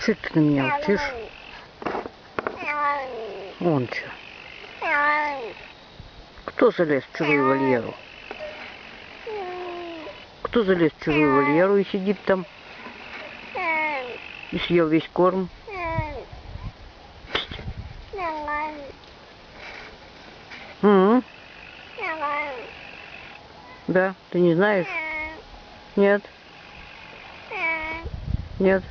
Че ты на меня учишь? Вон что. Кто залез в чужую вольеру? Кто залез в чужую вольеру и сидит там и съел весь корм? М? Да, ты не знаешь? Нет? Нет?